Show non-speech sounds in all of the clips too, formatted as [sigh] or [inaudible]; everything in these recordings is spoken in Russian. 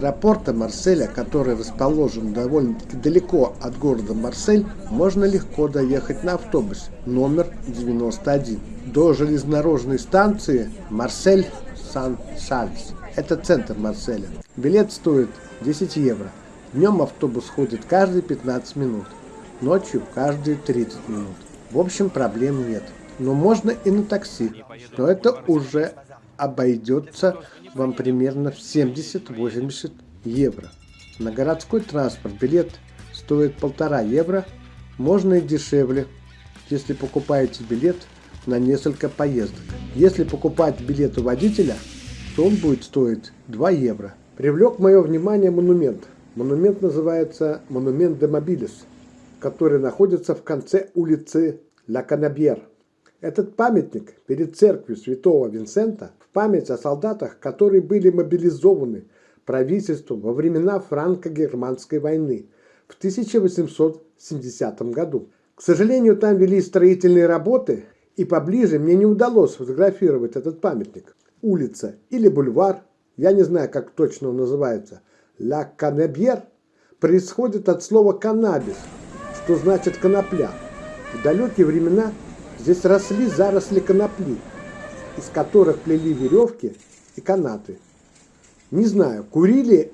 Аэропорта Марселя, который расположен довольно-таки далеко от города Марсель, можно легко доехать на автобусе номер 91 до железнодорожной станции Марсель-Сан-Шальс. Это центр Марселя. Билет стоит 10 евро. Днем автобус ходит каждые 15 минут, ночью каждые 30 минут. В общем, проблем нет. Но можно и на такси, но это уже обойдется вам примерно в 70-80 евро. На городской транспорт билет стоит полтора евро, можно и дешевле, если покупаете билет на несколько поездок. Если покупать билет у водителя, то он будет стоить 2 евро. Привлек мое внимание монумент. Монумент называется Монумент де Мобилис, который находится в конце улицы Ла Канабьер. Этот памятник перед церковью святого Винсента память о солдатах, которые были мобилизованы правительством во времена франко-германской войны в 1870 году. К сожалению, там вели строительные работы, и поближе мне не удалось сфотографировать этот памятник. Улица или бульвар, я не знаю, как точно он называется, «Ла Канебьер» происходит от слова «каннабис», что значит «конопля». В далекие времена Здесь росли заросли конопли, из которых плели веревки и канаты. Не знаю, курили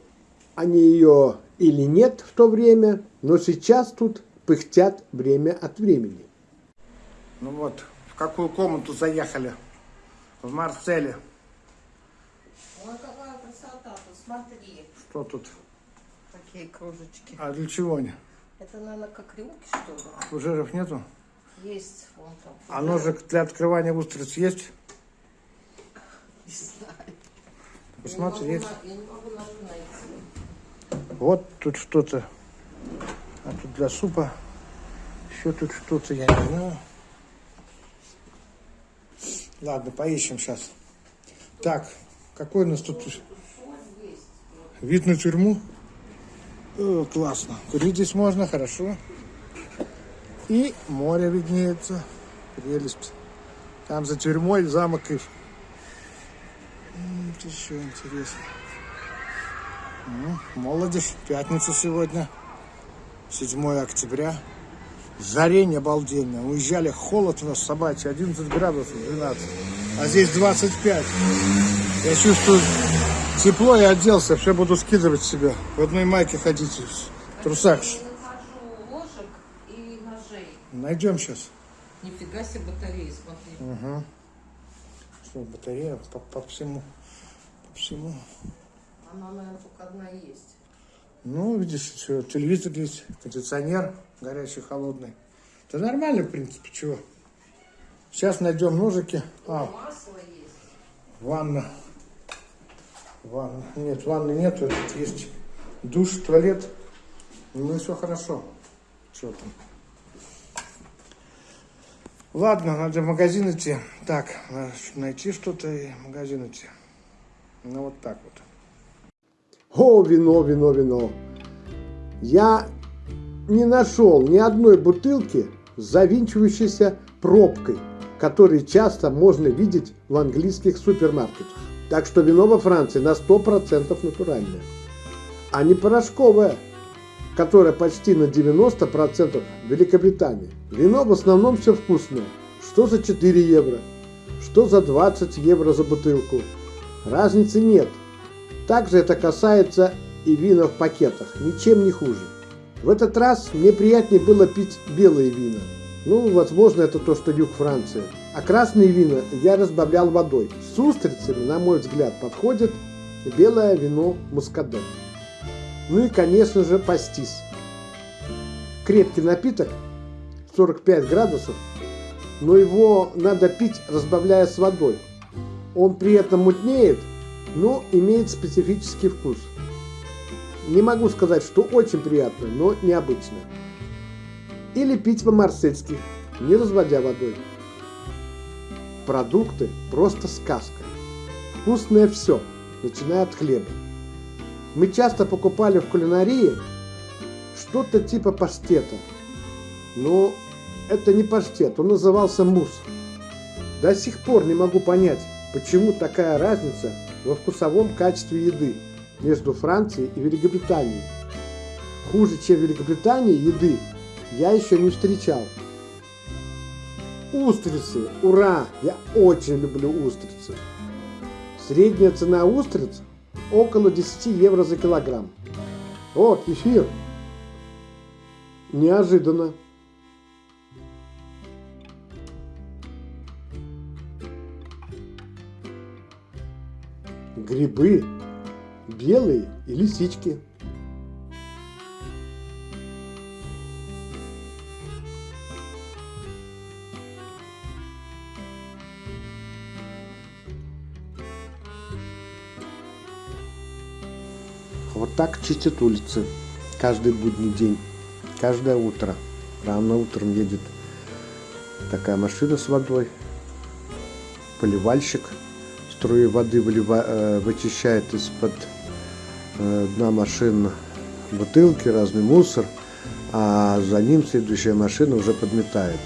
они ее или нет в то время, но сейчас тут пыхтят время от времени. Ну вот, в какую комнату заехали? В Марселе. Ой, какая красота, посмотри. Что тут? Какие кружечки. А для чего они? Это, наверное, как рюмки, что ли? Фужеров нету? Есть вон там. А ножик для открывания устриц есть? Не знаю. Посмотри, я есть. не могу, я не могу найти. Вот тут что-то. А тут для супа. Еще тут что-то, я не знаю. Ладно, поищем сейчас. Так, какой у нас тут вид на тюрьму? О, классно. Курить здесь можно, хорошо. И море виднеется. Прелесть. Там за тюрьмой замок Ив. М, Еще интересно. Ну, молодежь. Пятница сегодня. 7 октября. Жарень обалденно. Уезжали, холод у нас собачий. 11 градусов, 12. А здесь 25. Я чувствую тепло, я оделся. Все буду скидывать себе. В одной майке ходить. В трусах. Я нахожу ложек и ножей. Найдем сейчас. Нифига себе батареи, смотри. Угу. Что, батарея по, по всему. Всему. Она, наверное, только одна есть. Ну, видишь, все, телевизор есть, кондиционер горячий, холодный. Это нормально, в принципе, чего. Сейчас найдем ножики. А, Масло есть. ванна. Ванна. Нет, ванны нету. Есть душ, туалет. Ну все хорошо. Что там? Ладно, надо в магазин идти. Так, надо найти что-то и в магазин идти. Ну вот так вот. О, вино, вино, вино. Я не нашел ни одной бутылки с завинчивающейся пробкой, которые часто можно видеть в английских супермаркетах. Так что вино во Франции на 100% натуральное, а не порошковое, которое почти на 90% в Великобритании. Вино в основном все вкусное. Что за 4 евро? Что за 20 евро за бутылку? Разницы нет. Также это касается и вина в пакетах, ничем не хуже. В этот раз мне приятнее было пить белые вина. Ну, возможно, это то, что юг Франции. А красные вина я разбавлял водой. С устрицами, на мой взгляд, подходит белое вино мускадет. Ну и, конечно же, пастис. Крепкий напиток, 45 градусов, но его надо пить, разбавляя с водой. Он при этом мутнеет, но имеет специфический вкус. Не могу сказать, что очень приятно, но необычно. Или пить по-марсельски, не разводя водой. Продукты просто сказка. Вкусное все, начиная от хлеба. Мы часто покупали в кулинарии что-то типа паштета. Но это не паштет, он назывался мусс. До сих пор не могу понять, почему такая разница во вкусовом качестве еды. между Францией и Великобританией. Хуже, чем в Великобритании, еды я еще не встречал. Устрицы! Ура! Я очень люблю устрицы. Средняя цена устриц около 10 евро за килограмм. О, кефир! Неожиданно. Грибы белые и лисички. Вот так чистят улицы каждый будний день, каждое утро. Рано утром едет такая машина с водой, поливальщик струи воды вылива, э, вычищает из-под э, дна машин бутылки, разный мусор, а за ним следующая машина уже подметает.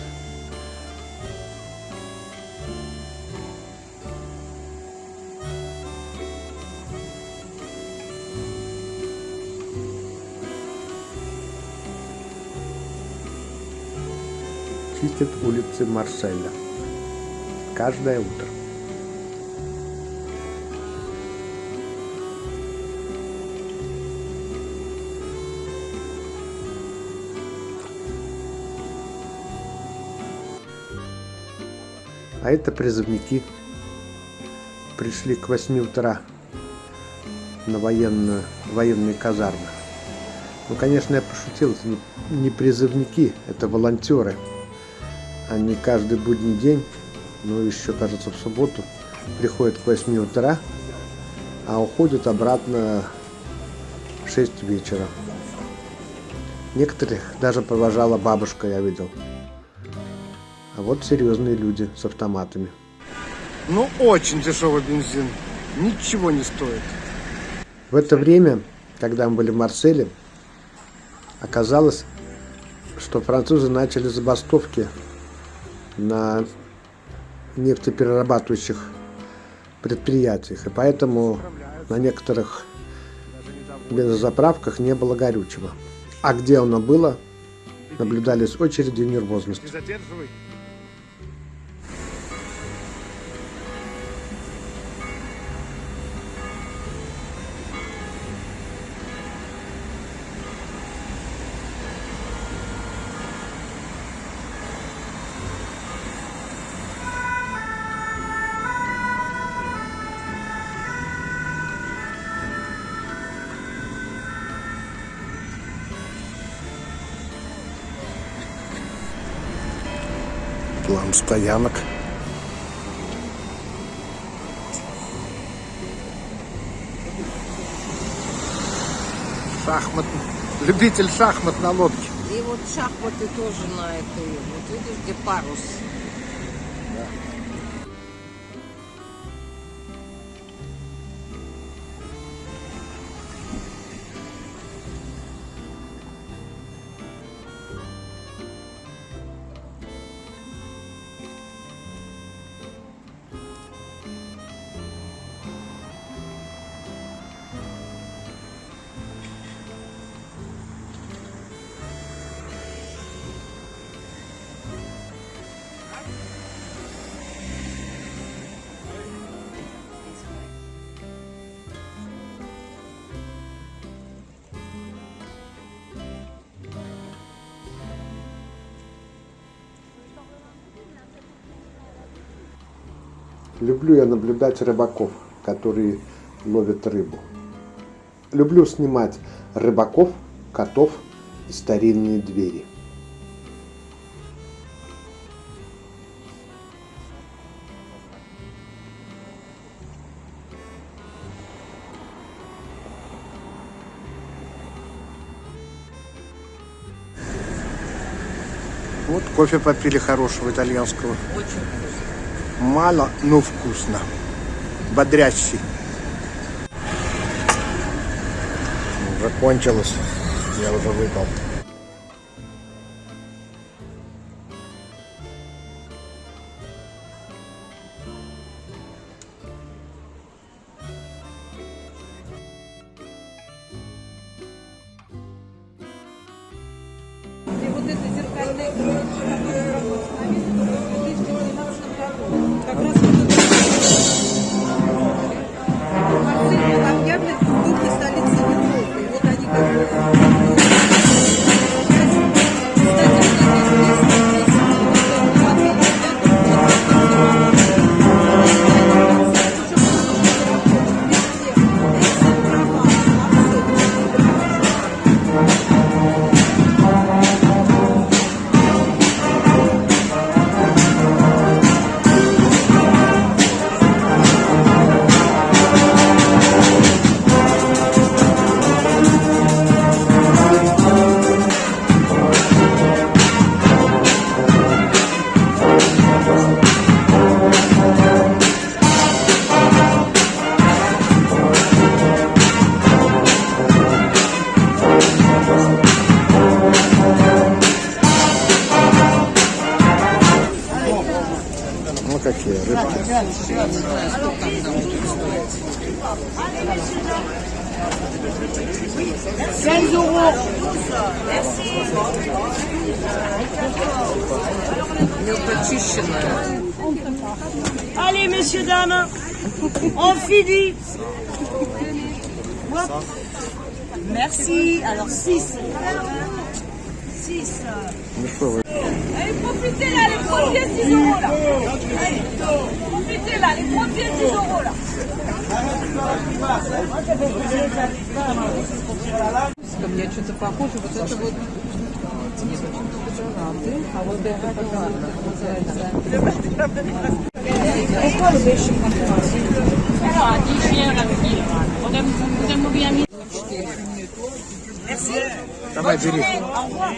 чистят улицы Марселя. Каждое утро. А это призывники. Пришли к 8 утра на военную, военные казармы. Ну, конечно, я пошутил, это не, призывники, это волонтеры. Они каждый будний день, ну, еще, кажется, в субботу, приходят к 8 утра, а уходят обратно в 6 вечера. Некоторых даже провожала бабушка, я видел. А вот серьезные люди с автоматами. Ну, очень дешевый бензин. Ничего не стоит. В это время, когда мы были в Марселе, оказалось, что французы начали забастовки на нефтеперерабатывающих предприятиях. И поэтому на некоторых бензозаправках не было горючего. А где оно было, наблюдались очереди и нервозность. Стоянок. Шахмат. Любитель шахмат на лодке. И вот шахматы тоже на этой. Вот видишь, где парус. Люблю я наблюдать рыбаков, которые ловят рыбу. Люблю снимать рыбаков, котов и старинные двери. Вот кофе попили хорошего итальянского. Очень вкусно. Мало, но вкусно. Бодрящий. Уже кончилось. Я уже выпал. Premiers 10 euros là. Allez, profitez là, les premiers 10 euros là. Ко мне что-то похоже. Вот это вот не почему-то дезодоранты, а вот это как Merci. Ça va, Julie. Au revoir.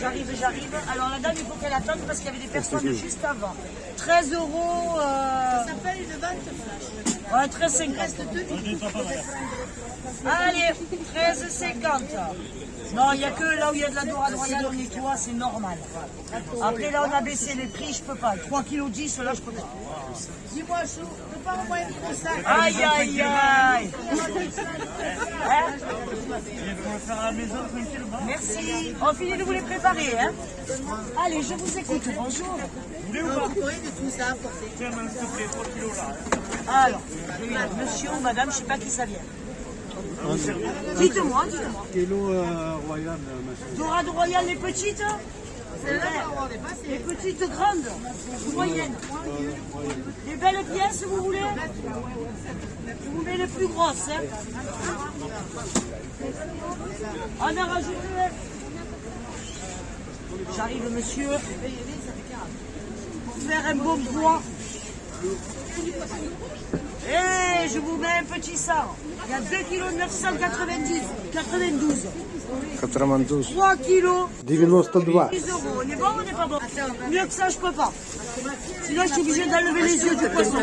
J'arrive, j'arrive. Alors la dame, il faut qu'elle attende parce qu'il y avait des personnes juste avant. 13 euros. Euh, Ça s'appelle une vente flash. Ouais, 13,50. Allez, 13,50. Non, il n'y a que là où il y a de la dorade royale, on nettoie, c'est normal. Après, là, on a baissé les prix, je peux pas. 3 kg 10, là, je peux pas. Dis-moi, Chou, tu peux pas une ça Aïe, aïe, aïe. Merci. On finit de vous les préparer, hein Allez, je vous écoute. Bonjour. Alors, oui, monsieur ou madame, je ne sais pas qui ça vient. Dites-moi, dites-moi. Euh, royal, euh. Dorade royale, les petites Les petites grandes Moyennes Les belles pièces, vous voulez Je vous mets les plus grosses. Hein. On a rajouté. J'arrive, monsieur. Pour faire un bon poids. Et je vous mets un petit sang. Il y a 2 kg 990, 92. Катрамандус. 3 kilos 92. 10 euros. On est bon ou on n'est pas bon Mieux que ça, je peux pas. Sinon, je suis obligée d'enlever les yeux du poisson.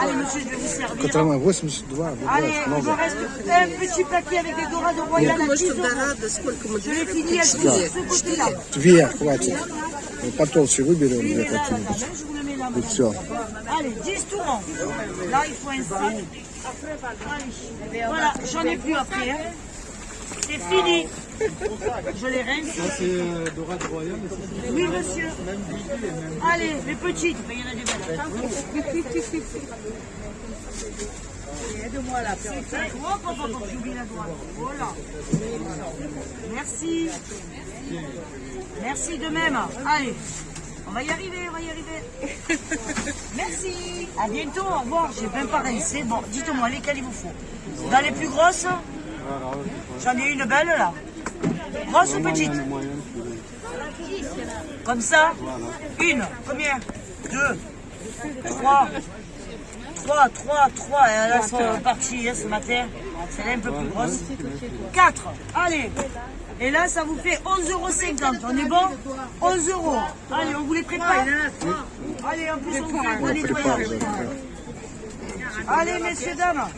Allez, monsieur, je vais vous servir. Катраман 82. Allez, il me reste un petit paquet avec des dorades royales à 10 euros. Je l'ai fini à 10 ce côté-là. Две хватит. Ну, Потолще выберем две какие-нибудь. Allez, 10 tourants. Là, il faut un sac. Voilà, j'en ai plus après. Hein. C'est fini. Je les rince. Là, c'est euh, Dorade Royal. Oui, monsieur. Allez, les petites. Mais il y en a des belles. Aide-moi là. Hop, hop, hop, j'oublie la droite. Oh, voilà. Merci. Merci de même. Allez. On va y arriver, on va y arriver. [laughs] Merci. À bientôt, au revoir. J'ai même pas rincé. Bon, dites-moi, lesquelles il vous faut Dans les plus grosses J'en ai une belle là. Grosse ou petite Comme ça Une. Combien Deux. Trois. Trois, trois, trois. Et là, elles sont parties hein, ce matin. Celle-là un peu plus grosse. Quatre. Allez. Et là, ça vous fait 11,50 euros. On est bon 11 euros. Allez, on vous les prépare. Allez, en plus, on vous fait un bon nettoyage. Allez, messieurs, dames.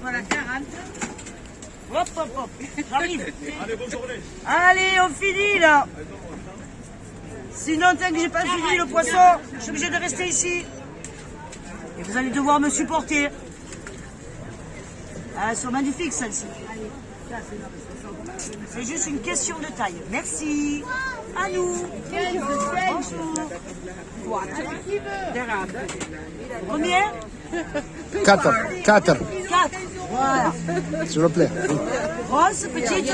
Voilà, 40. Hop, hop, hop. J'arrive. Allez, bonne journée. Allez, on finit, là. Sinon, tant que j'ai pas fini le poisson, je suis obligé de rester ici. Et vous allez devoir me supporter. Ah, elles sont magnifiques, celles-ci. Allez, ça, c'est c'est juste une question de taille. Merci. À nous. Bonjour. Combien? 4. 4. 4. Voilà. S'il vous plaît. Grosse, petite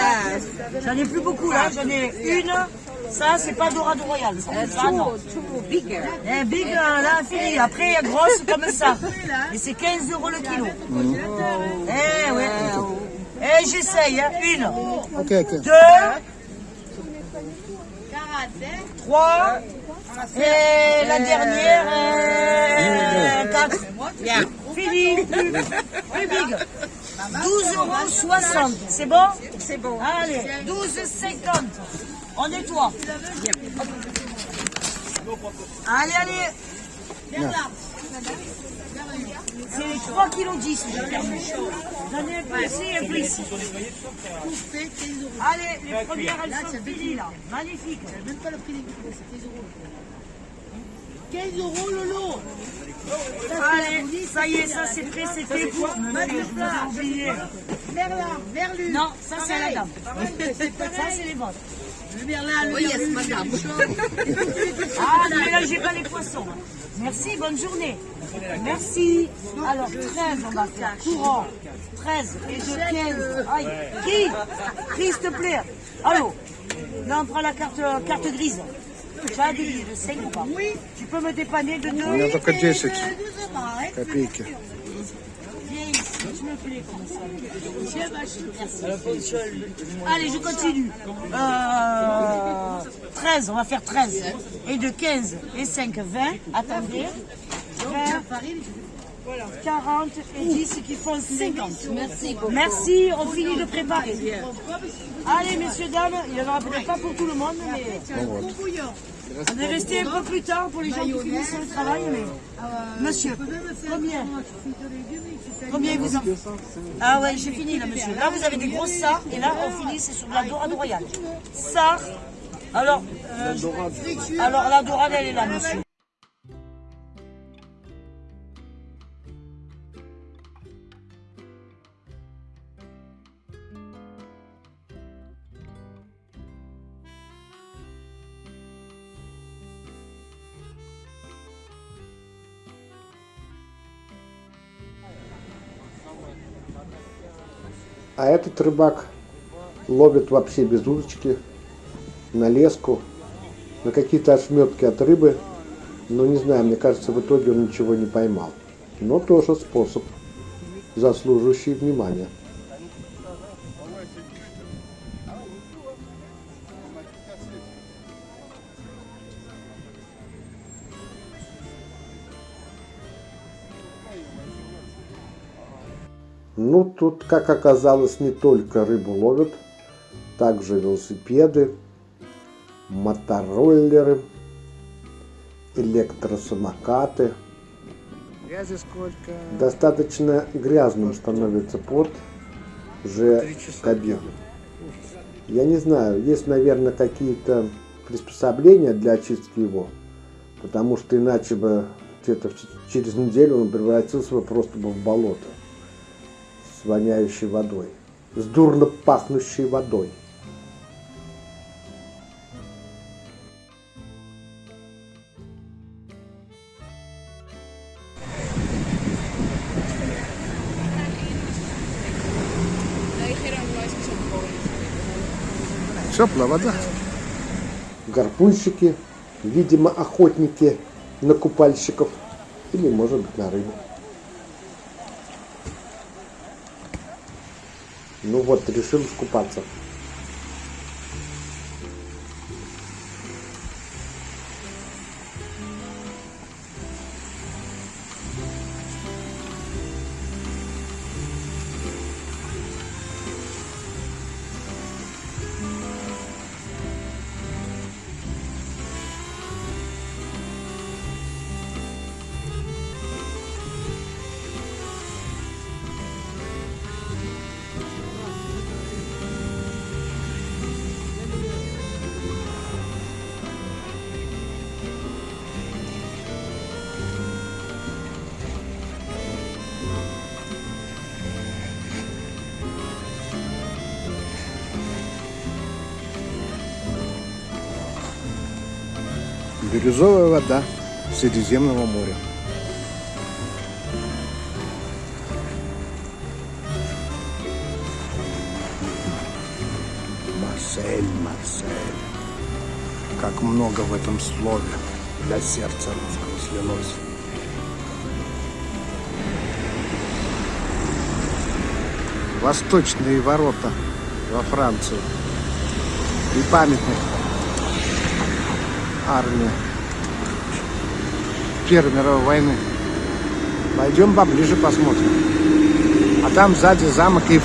J'en ai plus beaucoup là. J'en ai une. Ça, c'est pas Dorado Royal. Ça, ça non. Eh, big. Big, là, fini. Après, grosse comme ça. Et c'est 15 euros le kilo. Eh, ouais. Eh, j'essaye. hein. Une, Ok, ok. deux, trois. Et la dernière, euh, quatre. Fini. Plus, plus big. 12,60 euros. C'est bon? C'est bon. Allez, 12,50. On nettoie. Allez, allez. C'est 3 kg 10 j'ai perdu. J'en ai un peu ici et un peu ici. Allez, les premières, elles sont finies là. Magnifique. Même pas le prix des kilos, c'est 15 euros. 15 euros le lot. Allez, ça y est, ça c'est prêt, c'était pour monsieur, je vous ai oublié. Merlin, Merlu. Non, ça c'est à la dame. Ça c'est les vôtres. Oui, yes, madame. ah, ne euh, mélangez pas les poissons. Hein. Merci, bonne journée. Merci. Alors, 13, on va faire courant. 13 et je 15. Aïe. Qui? Qui, s'il te plaît? Allô? Là, on prend la carte, euh, carte grise. Tu as des de 5 ou pas? Oui. Tu peux me dépanner de 2 On est en 10 hein, hein. Capique. Allez, je continue. Euh, 13, on va faire 13. Et de 15 et 5, 20. Attendez. 20. 40 et 10 qui font 50. Merci Merci, on finit de préparer. Allez, messieurs, dames, il n'y en aura peut-être pas pour tout le monde, mais on est resté un peu plus tard pour les gens qui finissent le travail. Mais... Monsieur, combien? Combien vous en Ah ouais, j'ai fini là, monsieur. Là, vous avez des grosses sards et là, on finit, c'est sur de la dorade royale. Sard. Alors, euh, alors la dorade, elle est là, monsieur. А этот рыбак ловит вообще без удочки, на леску, на какие-то ошметки от рыбы. Но не знаю, мне кажется, в итоге он ничего не поймал. Но тоже способ, заслуживающий внимания. Ну, тут, как оказалось, не только рыбу ловят, также велосипеды, мотороллеры, электросамокаты. Грязи сколько? Достаточно грязным становится пот уже Три часа кабины. Я не знаю, есть, наверное, какие-то приспособления для очистки его, потому что иначе бы где-то через неделю он превратился бы просто бы в болото воняющей водой, с дурно пахнущей водой. Теплая вода. Гарпунщики, видимо, охотники на купальщиков или, может быть, на рыбу. Ну вот, решил искупаться. Бирюзовая вода Средиземного моря. Марсель, Марсель. Как много в этом слове для сердца русского слилось. Восточные ворота во Францию. И памятник армии Первой мировой войны. Пойдем поближе посмотрим. А там сзади замок Ив.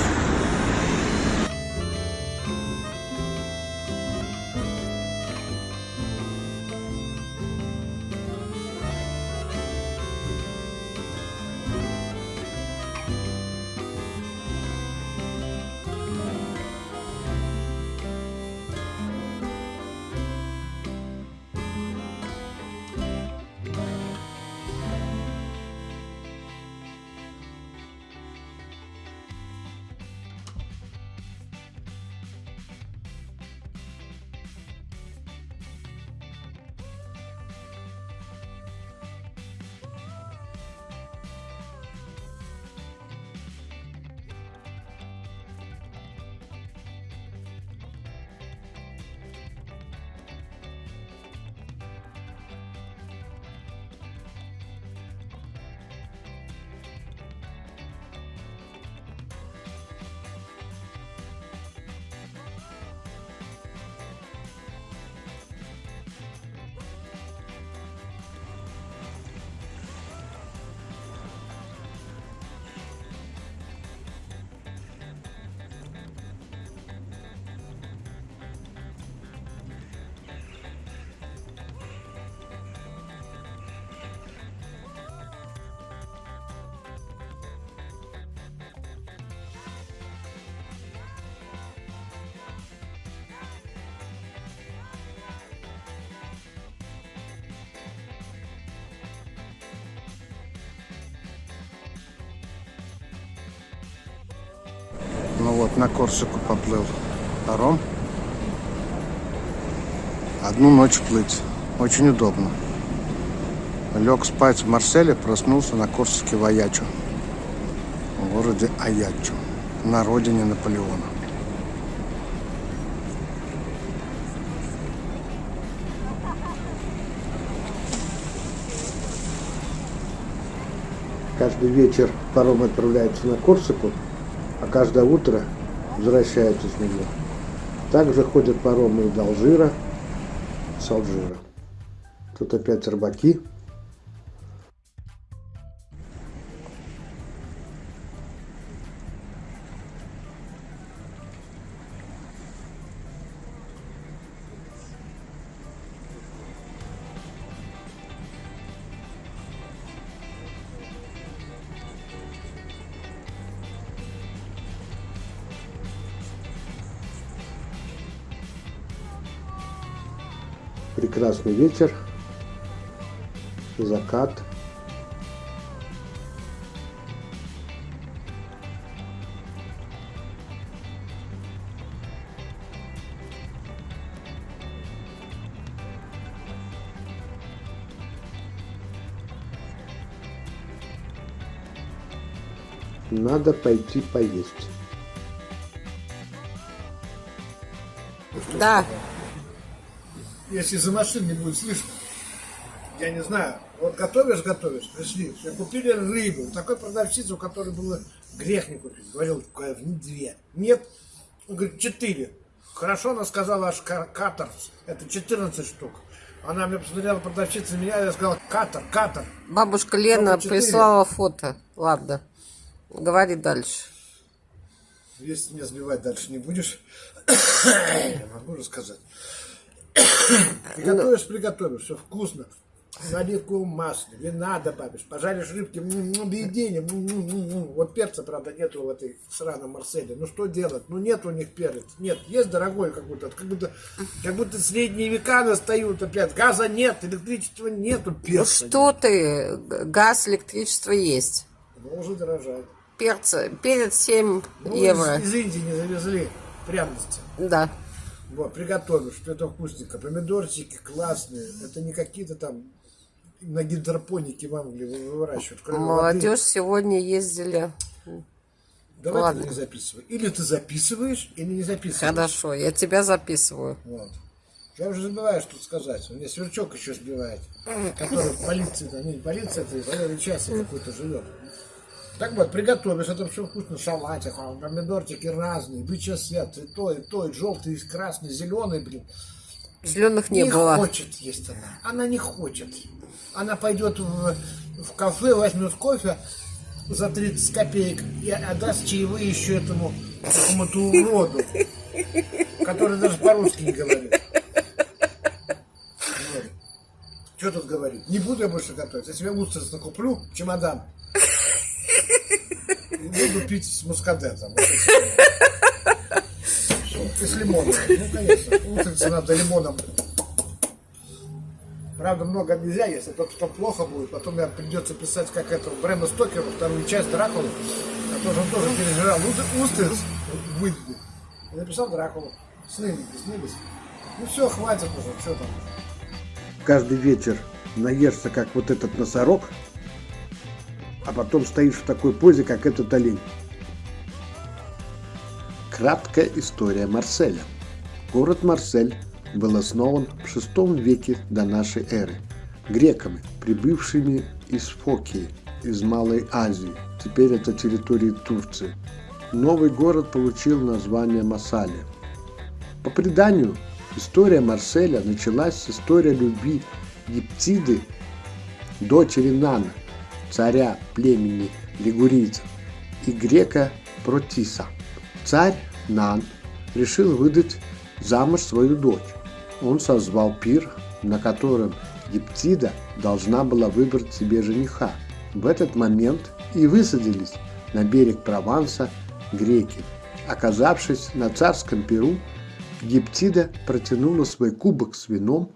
Вот, на Корсику поплыл паром. Одну ночь плыть. Очень удобно. Лег спать в Марселе, проснулся на Корсике в Аячу. В городе Аячу. На родине Наполеона. Каждый вечер паром отправляется на Корсику, каждое утро возвращается с него. Также ходят паромы и до Алжира, с Алжира. Тут опять рыбаки. Прекрасный вечер, закат. Надо пойти поесть. Да, Если за машин не будет слышно, я не знаю. Вот готовишь, готовишь, пришли. Все, купили рыбу. Такой продавщицы, у которой было грех не купить. Говорил, две. Нет, он говорит, четыре. Хорошо, она сказала аж ка- катер. Это 14 штук. Она мне посмотрела, продавщица меня, я сказал, катер, катер. бабушка Лена прислала фото. Ладно, говори дальше. Если меня сбивать дальше не будешь, [coughs] я могу рассказать. Приготовишь, приготовишь, все вкусно. На оливковом масле, вина добавишь, пожаришь рыбки, объедение. Вот перца, правда, нету в этой сраном Марселе. Ну что делать? Ну нет у них перец. Нет, есть дорогой какой-то, как будто, как будто средние века настают опять. Газа нет, электричества нету, Ну перца. что ты, газ, электричество есть. нет. Ну, уже дорожает. Перца, перец 7 Ну, евро. Из, из Индии не завезли пряности. Да. Вот, приготовишь, что это вкусненько. Помидорчики классные. Это не какие-то там на гидропонике в Англии выращивают. Кроме Молодежь сегодня ездили. воды. Давай Ладно. ты не записывай. Или ты записываешь, или не записываешь. Хорошо, я тебя записываю. Вот. Я уже забываю, что сказать. У меня сверчок еще сбивает. Который в полиции, не полиция, это военный час какой-то живет. Так вот, приготовишь, это все вкусно, салатик, а, помидорчики разные, бычий свет, и то, и то, и желтый, и красный, зеленый, блин. Зеленых не, не было. хочет есть она. Она не хочет. Она пойдет в, в кафе, возьмет кофе за 30 копеек и отдаст чаевые еще этому какому-то уроду, который даже по-русски не говорит. Вот. Что тут говорить? Не буду я больше готовить. Я себе устриц накуплю, чемодан. Буду пить с мускадетом. И с лимоном. Ну, конечно. Устрицы надо лимоном Правда, много нельзя, если то, что плохо будет. Потом мне придется писать, как это Брэма Стокеру, вторую часть Дракулы, который он тоже пережирал Устр- устриц в Уитби. И написал Дракулу. Сны снились. Ну все, хватит уже, что там. Каждый вечер наешься, как вот этот носорог, а потом стоишь в такой позе, как этот олень. Краткая история Марселя. Город Марсель был основан в VI веке до нашей эры греками, прибывшими из Фокии, из Малой Азии. Теперь это территории Турции. Новый город получил название Массалия. По преданию, история Марселя началась с истории любви Ептиды, дочери Нана, царя племени лигурийцев, и грека Протиса. Царь Нан решил выдать замуж свою дочь. Он созвал пир, на котором Ептида должна была выбрать себе жениха. В этот момент и высадились на берег Прованса греки. Оказавшись на царском пиру, Ептида протянула свой кубок с вином,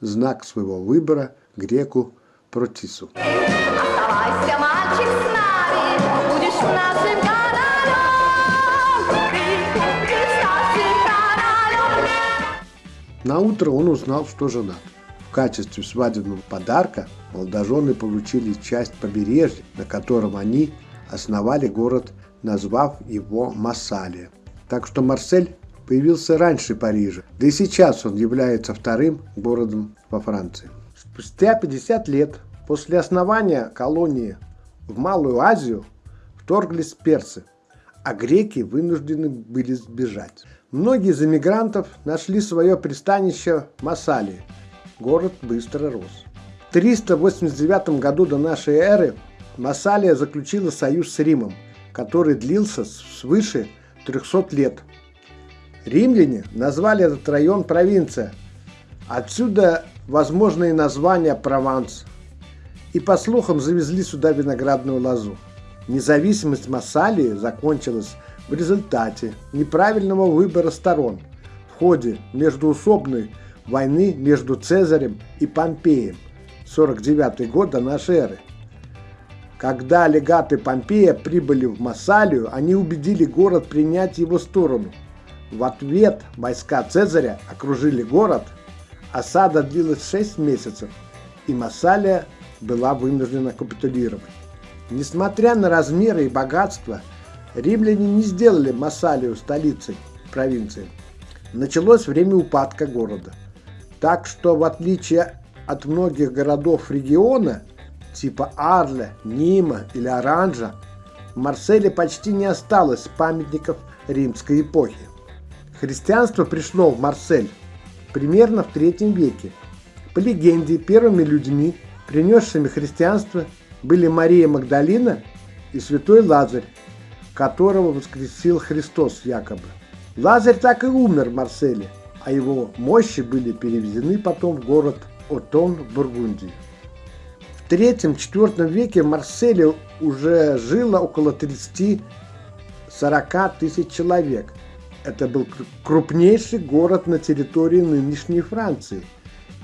знак своего выбора греку Протису. Оставайся, мальчик, с нами, будешь нашим королем. Ты будешь нашим королем. На утро он узнал, что женат. В качестве свадебного подарка молодожены получили часть побережья, на котором они основали город, назвав его Массалия. Так что Марсель появился раньше Парижа, да и сейчас он является вторым городом во Франции. Спустя 50 лет после основания колонии в Малую Азию вторглись персы, а греки вынуждены были сбежать. Многие из эмигрантов нашли свое пристанище в Массалии. Город быстро рос. В 389 году до нашей эры Массалия заключила союз с Римом, который длился свыше 300 лет. Римляне назвали этот район провинция. Отсюда возможное название Прованс. И по слухам завезли сюда виноградную лозу. Независимость Массалии закончилась в результате неправильного выбора сторон в ходе междуусобной войны между Цезарем и Помпеем 49 год до нашей эры. Когда легаты Помпея прибыли в Массалию, они убедили город принять его сторону. В ответ войска Цезаря окружили город, осада длилась 6 месяцев, и Массалия была вынуждена капитулировать. Несмотря на размеры и богатство, римляне не сделали Массалию столицей провинции. Началось время упадка города. Так что, в отличие от многих городов региона, типа Арля, Нима или Оранжа, в Марселе почти не осталось памятников римской эпохи. Христианство пришло в Марсель примерно в третьем веке. По легенде, первыми людьми, принесшими христианство, были Мария Магдалина и святой Лазарь, которого воскресил Христос якобы. Лазарь так и умер в Марселе, а его мощи были перевезены потом в город Отон в Бургундии. В третьем-четвертом веке в Марселе уже жило около 30-40 тысяч человек. Это был крупнейший город на территории нынешней Франции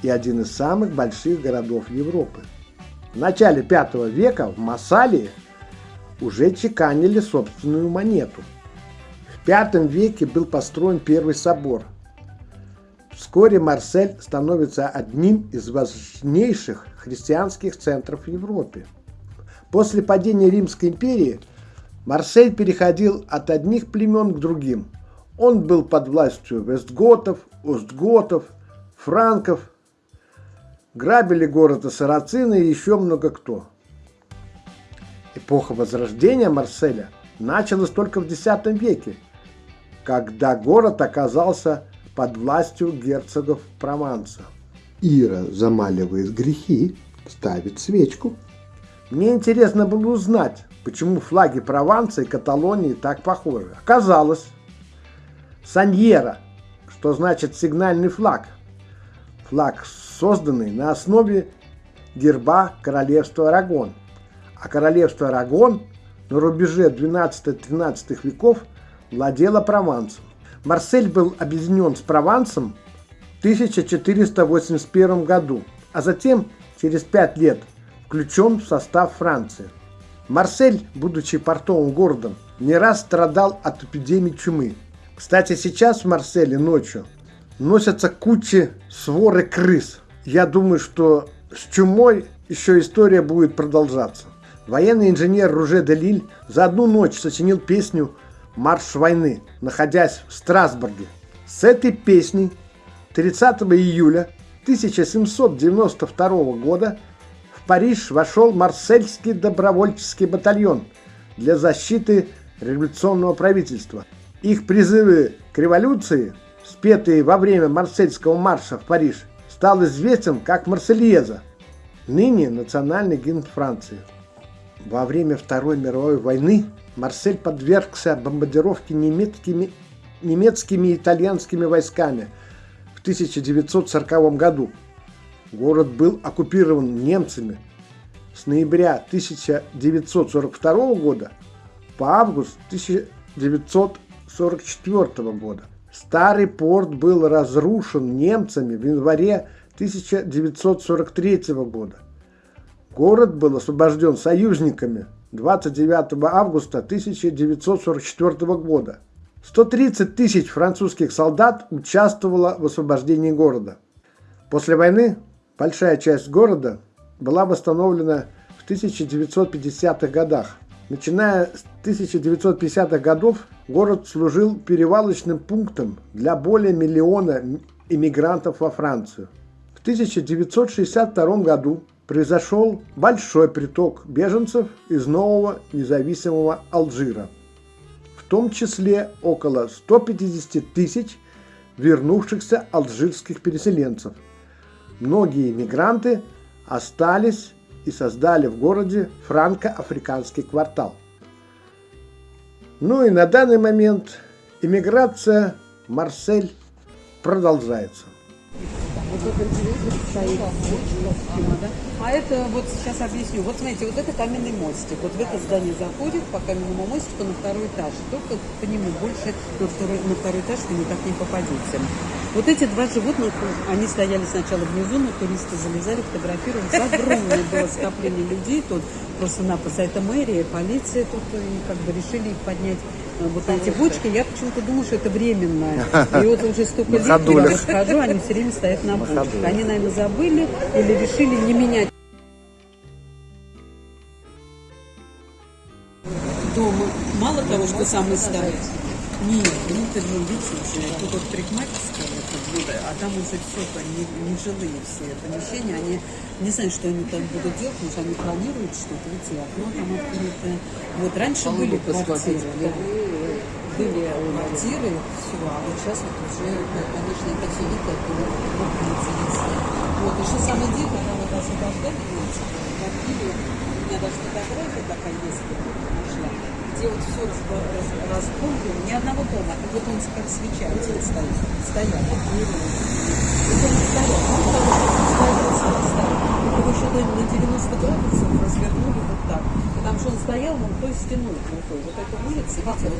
и один из самых больших городов Европы. В начале V века в Массалии уже чеканили собственную монету. В V веке был построен первый собор. Вскоре Марсель становится одним из важнейших христианских центров в Европе. После падения Римской империи Марсель переходил от одних племен к другим. Он был под властью вестготов, остготов, франков. Грабили город и сарацины и еще много кто. Эпоха возрождения Марселя началась только в X веке, когда город оказался под властью герцогов Прованса. Ира замаливает грехи, ставит свечку. Мне интересно было узнать, почему флаги Прованса и Каталонии так похожи. Оказалось, Саньера, что значит сигнальный флаг. Флаг, созданный на основе герба королевства Арагон. А королевство Арагон на рубеже 12-13 веков владело Провансом. Марсель был объединен с Провансом в 1481 году, а затем через пять лет включен в состав Франции. Марсель, будучи портовым городом, не раз страдал от эпидемии чумы. Кстати, сейчас в Марселе ночью носятся кучи своры крыс. Я думаю, что с чумой еще история будет продолжаться. Военный инженер Руже де Лиль за одну ночь сочинил песню «Марш войны», находясь в Страсбурге. С этой песней 30 июля 1792 года в Париж вошел Марсельский добровольческий батальон для защиты революционного правительства. Их призывы к революции, спетые во время Марсельского марша в Париж, стал известен как Марсельеза, ныне национальный гимн Франции. Во время Второй мировой войны Марсель подвергся бомбардировке немецкими, немецкими и итальянскими войсками в 1940 году. Город был оккупирован немцами с ноября 1942 года по август 1944 года. Старый порт был разрушен немцами в январе 1943 года. Город был освобожден союзниками 29 августа 1944 года. 130 тысяч французских солдат участвовало в освобождении города. После войны большая часть города была восстановлена в 1950-х годах. Начиная с 1950-х годов город служил перевалочным пунктом для более миллиона иммигрантов во Францию. В 1962 году произошел большой приток беженцев из нового независимого Алжира, в том числе около 150 тысяч вернувшихся алжирских переселенцев. Многие мигранты остались и создали в городе франко-африканский квартал. Ну и на данный момент иммиграция Марсель продолжается. А это вот сейчас объясню. Вот смотрите, вот это каменный мостик. Вот в это здание заходит по каменному мостику на второй этаж. Только по нему больше на второй, на второй этаж вы никак не попадете. Вот эти два животных, они стояли сначала внизу, но туристы залезали, фотографировались. Огромное было скопление людей тут, просто-напросто. Это мэрия, полиция тут, и как бы решили их поднять вот эти бочки, я почему-то думаю, что это временно. [laughs] И вот уже столько лет, когда я схожу, они все время стоят на бочках. Они, наверное, забыли или решили не менять дом. Мало того, что самый старый. Нет, внутрь же видите, тут вот парикмахерская, а там уже все, не, не жилые все помещения, они не знаю, что они там будут делать, потому что они планируют что-то, видите, окно там открыто. Вот раньше были квартиры, да, были квартиры, все, а вот сейчас вот уже, конечно, это все видно, как Вот, что самое дикое, когда вот освобождали, квартиры, у меня даже фотография такая есть, где вот все разбомблено, ни одного дома, и вот он как свеча один стоит, стоял, вот Это не стоял, он что стоял, стоял, его еще на 90 градусов развернули вот так. Потому что он стоял вон той стеной крутой. Вот эта улица, видите,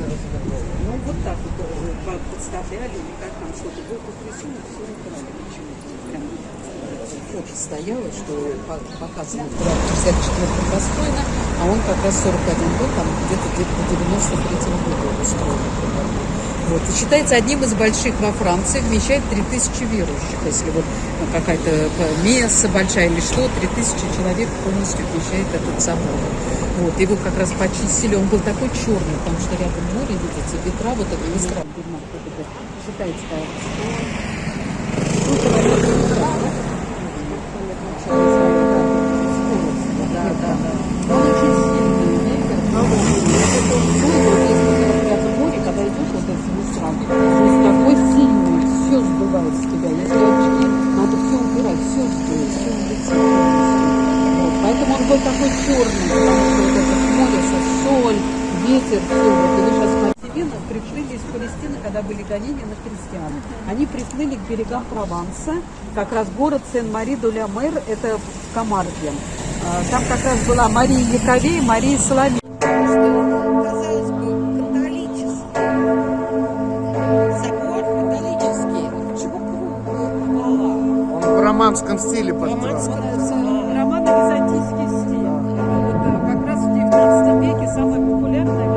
ну вот так вот подставляли, или как там что-то. Был потрясен, все украли почему-то. Фото стояло, что показывают 64 построено, а он как раз 41 год, там где-то где-то 93 года устроен. Вот. И считается одним из больших во Франции, вмещает 3000 верующих. Если вот ну, какая-то месса большая или что, 3000 человек полностью вмещает этот собор. Вот. Его как раз почистили, он был такой черный, потому что рядом море, видите, ветра, вот это ветра. Считается, да, берегам Прованса, как раз город Сен-Мари-Дуля-Мэр, это в Камарде. А, Там как раз была Мария Яковей, Мария Соломей. Романском стиле построен. Романо-византийский стиль. Вот, э, как раз в 19 веке самый популярный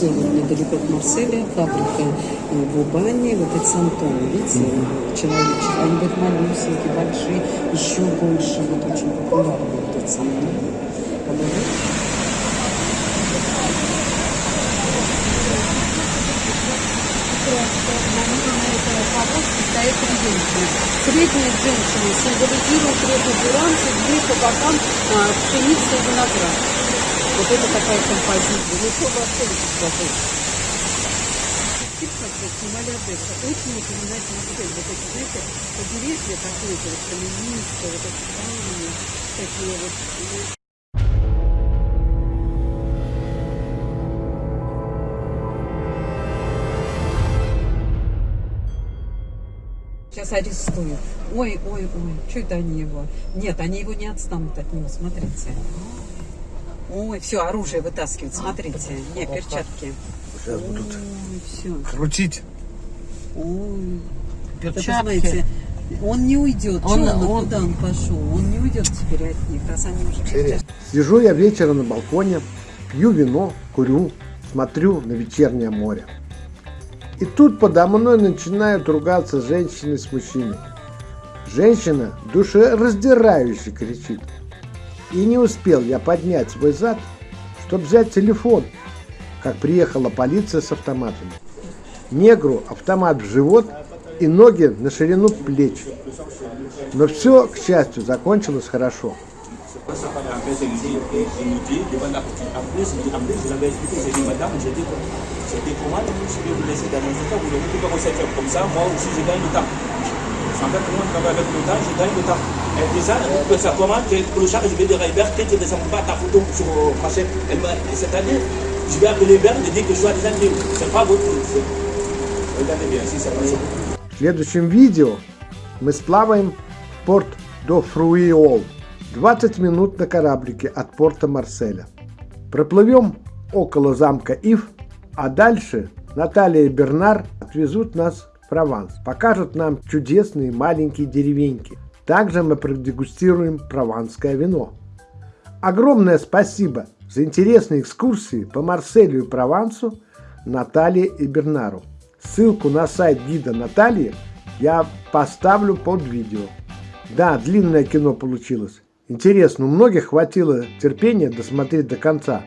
Вот делают недалеко от Марселя фабрика в Убане. Вот эти Сантоны, видите, человечек. Они будут малюсенькие, большие, еще больше. Вот очень популярны вот три женщины. Средняя женщина символизирует реку с углы по бокам пшеница и виноград. Вот это такая композиция. Ну, что вообще как-то снимали Одесса. Очень напоминает Марсель. Вот эти, знаете, побережье какое-то, вот каменистое, вот эти камни, такие вот. Сейчас арестуют. Ой, ой, ой, что это они его? Нет, они его не отстанут от него, смотрите. Ой, все, оружие вытаскивают, смотрите. Не, перчатки. Сейчас будут все. Крутить. Ой. Посмотрите, он не уйдет. Он- он, он- куда он пошел? Он не уйдет теперь от них, раз они уже кричат. Сижу я вечером на балконе, пью вино, курю, смотрю на вечернее море. И тут подо мной начинают ругаться женщины с мужчиной. Женщина душераздирающе кричит. И не успел я поднять свой зад, чтобы взять телефон, как приехала полиция с автоматами. Негру автомат в живот и ноги на ширину плеч. Но все, к счастью, закончилось хорошо. J'ai j'ai c'était comment, je vais vous laisser dans un état, vous ne pouvez pas vous comme ça, moi aussi, je gagne le temps. Je travaille avec le temps, je gagne le temps. Elle dit ça, comment, que pour char, je vais dire à Hubert, que tu ne descends pas ta photo sur cette année, je vais appeler Hubert, je dis que je suis à des années, c'est pas votre truc. Regardez bien, si ça. В следующем видео мы сплаваем в порт до Фруиол. 20 минут на кораблике от порта Марселя. Проплывем около замка Ив, а дальше Наталья и Бернар отвезут нас Прованс. Покажут нам чудесные маленькие деревеньки. Также мы продегустируем прованское вино. Огромное спасибо за интересные экскурсии по Марселю и Провансу Наталье и Бернару. Ссылку на сайт гида Натальи я поставлю под видео. Да, длинное кино получилось. Интересно, у многих хватило терпения досмотреть до конца.